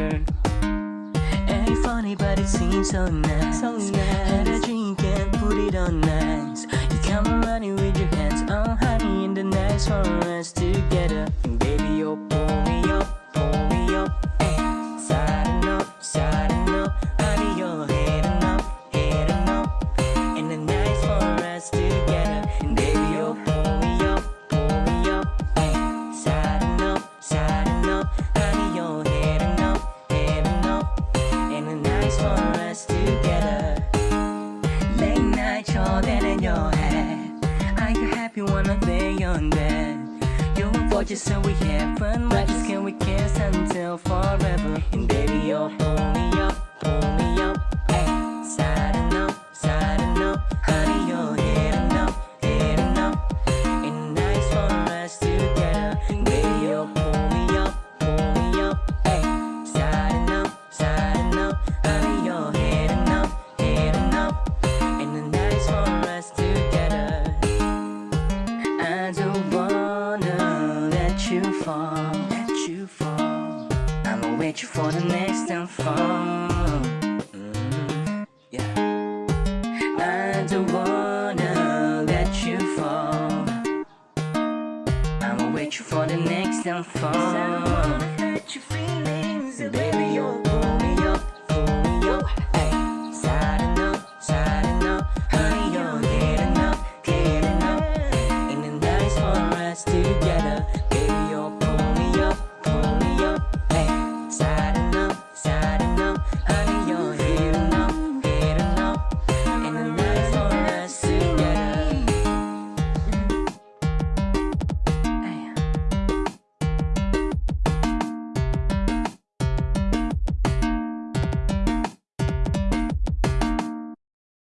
sweeter. Ain't funny, but it seems so nice. So nice. Had a drink and put it on nice. You come it with your hands on honey in the nights for us together. Are you I lay on bed? You for just so we have fun, just can we kiss until forever? And baby, you pull me up, pull me up, up, honey, you're up, up. The for us together, and baby, you fall, let you fall. I'ma wait you for the next. Mm, yeah. I don't wanna let you fall. I'ma wait for the next time downfall.